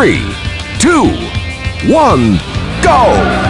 three, two, one, go!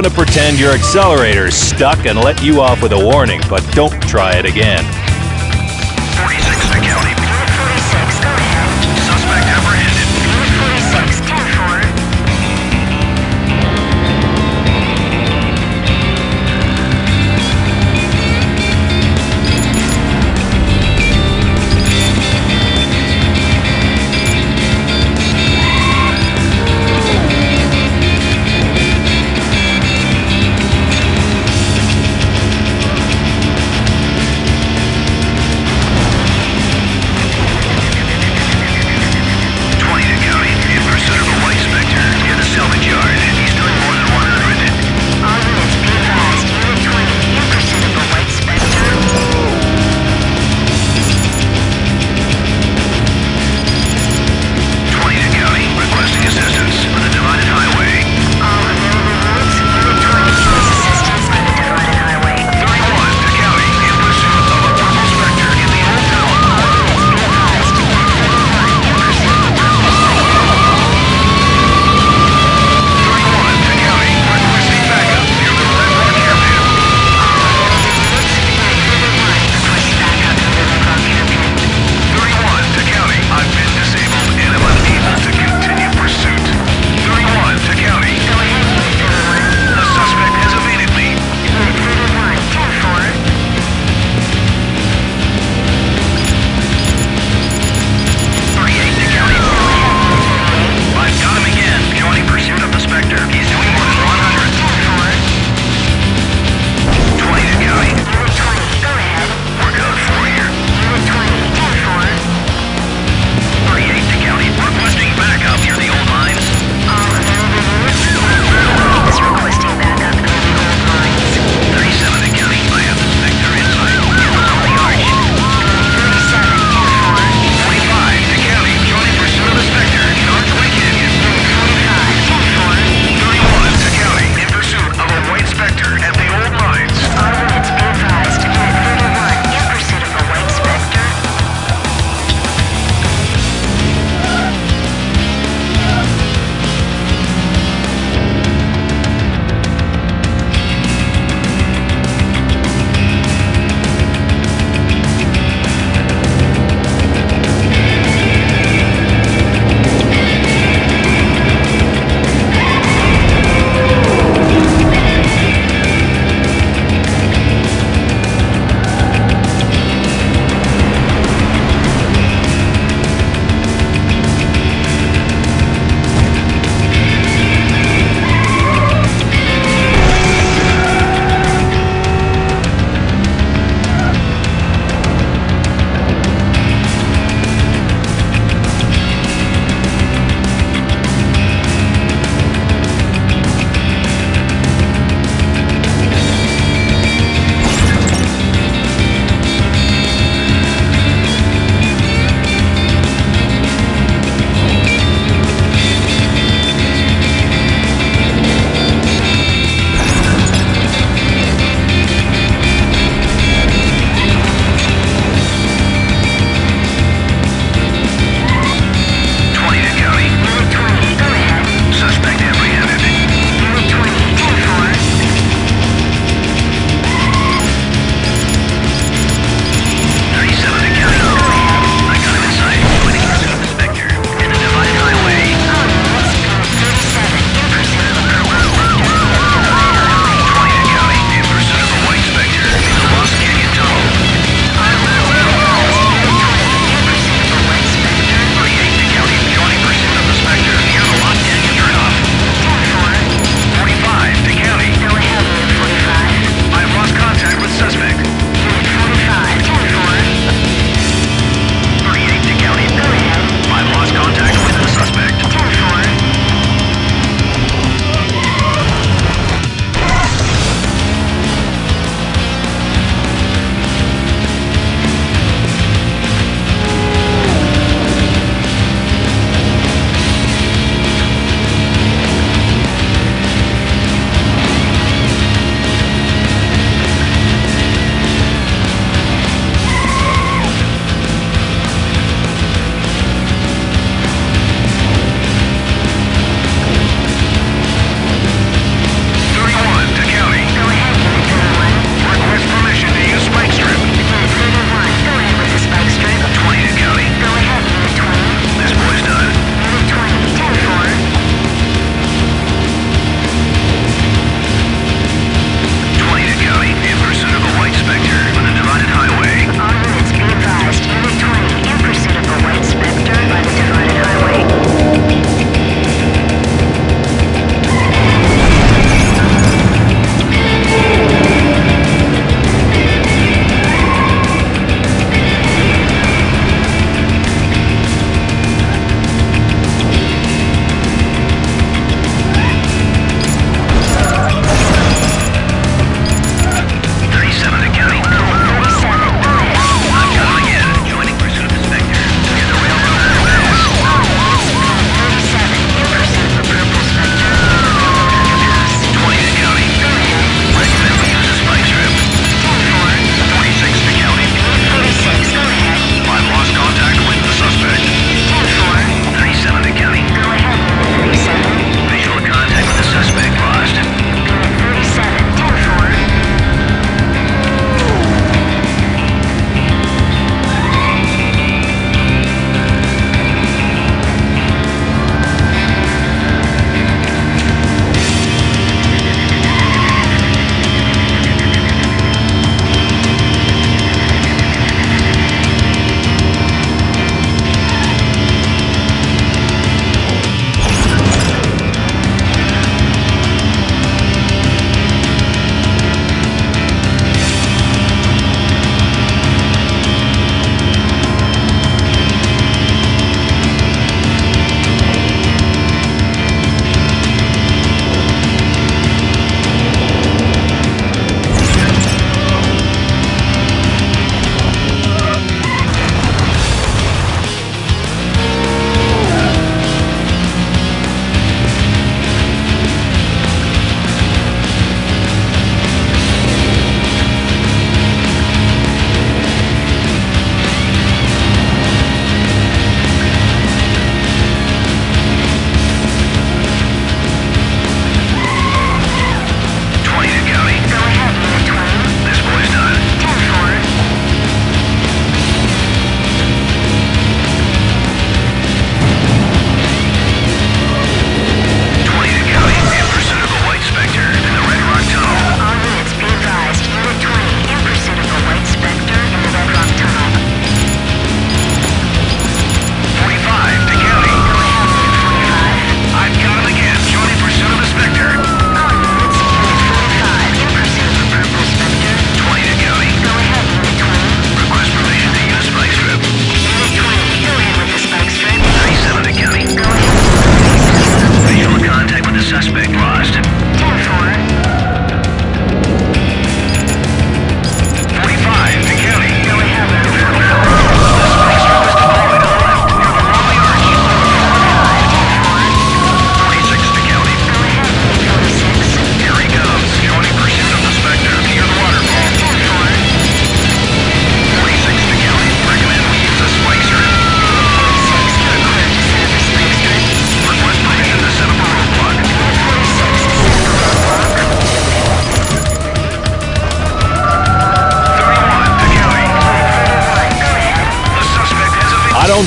going to pretend your accelerator's stuck and let you off with a warning, but don't try it again.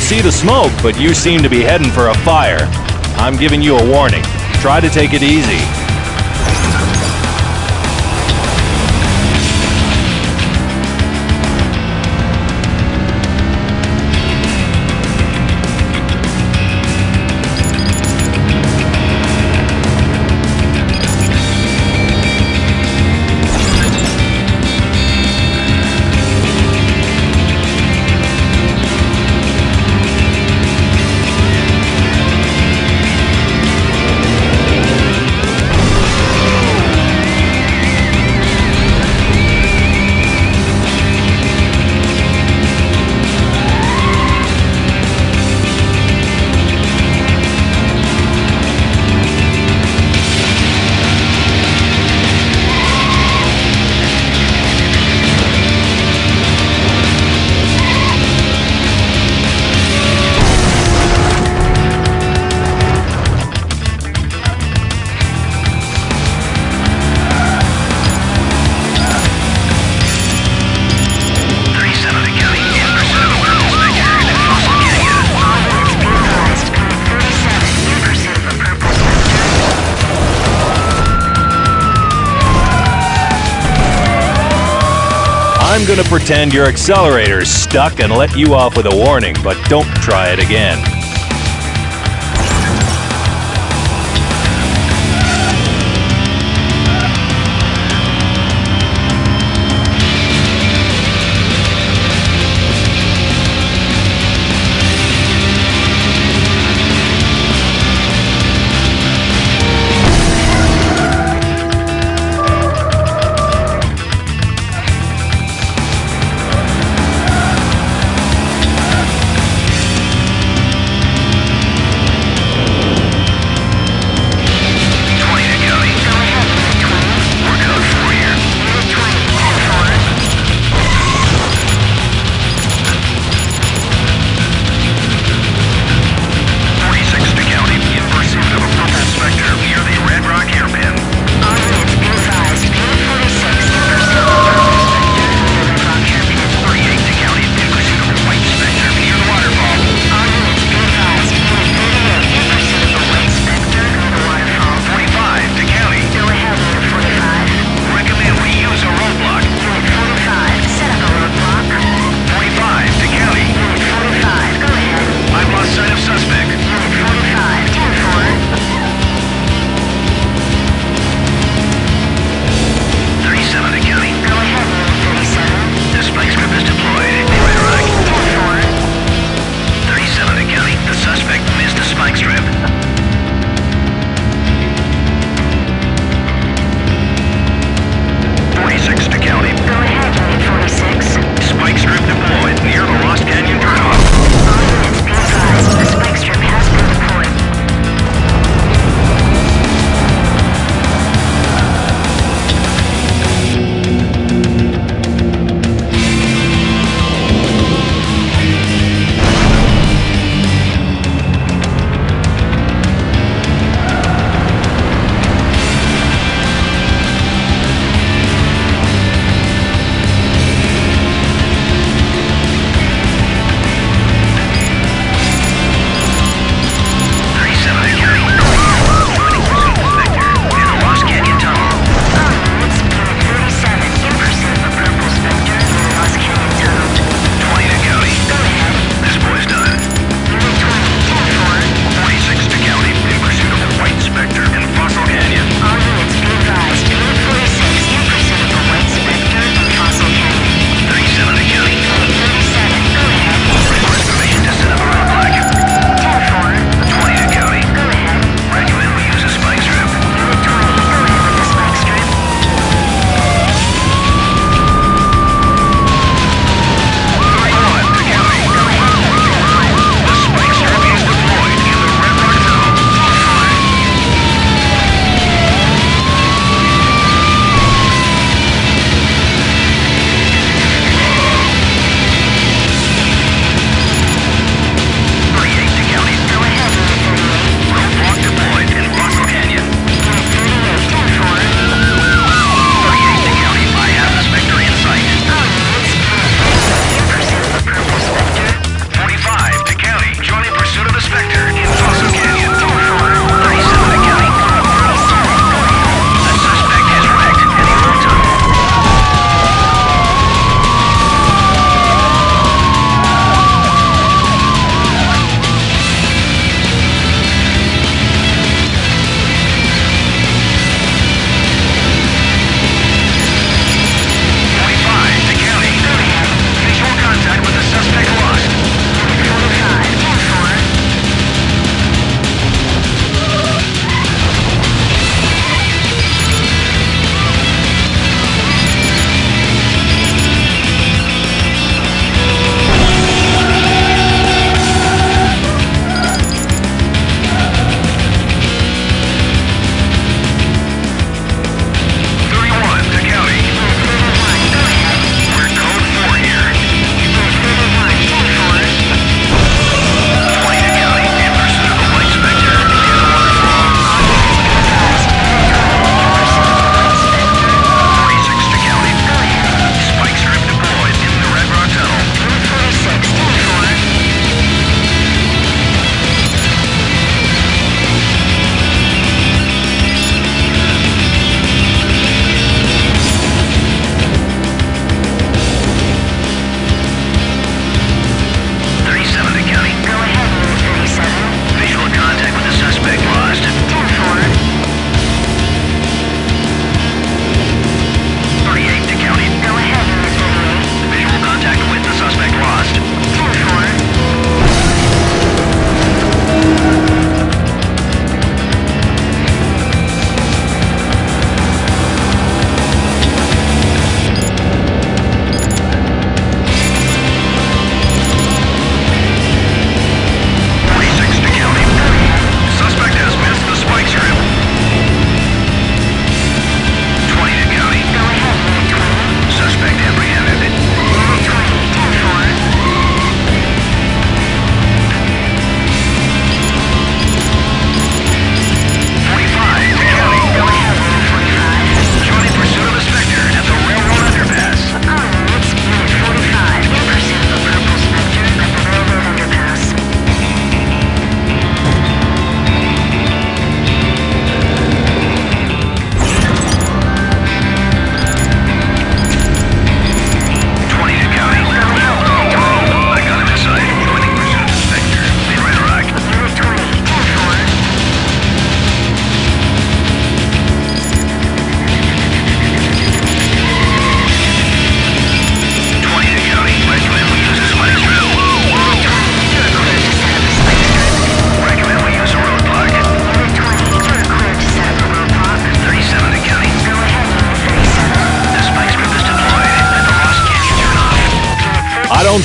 See the smoke, but you seem to be heading for a fire. I'm giving you a warning. Try to take it easy. I'm gonna pretend your accelerator's stuck and let you off with a warning, but don't try it again.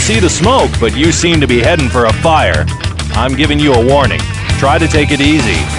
See the smoke, but you seem to be heading for a fire. I'm giving you a warning. Try to take it easy.